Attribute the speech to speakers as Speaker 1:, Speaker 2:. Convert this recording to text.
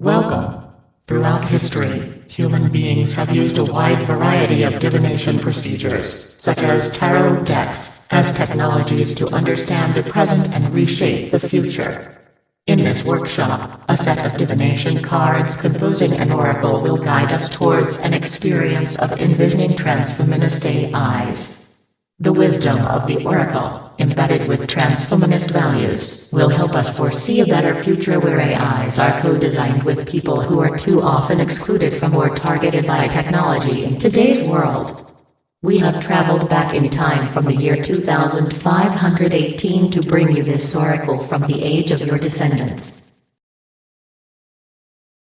Speaker 1: Welcome. Throughout history, human beings have used a wide variety of divination procedures, such as tarot decks, as technologies to understand the present and reshape the future. In this workshop, a set of divination cards composing an oracle will guide us towards an experience of envisioning transfeminist AIs. The wisdom of the oracle, with transfeminist values, will help us foresee a better future where AIs are co-designed with people who are too often excluded from or targeted by technology in today's world. We have traveled back in time from the year 2518 to bring you this oracle from the age of your descendants.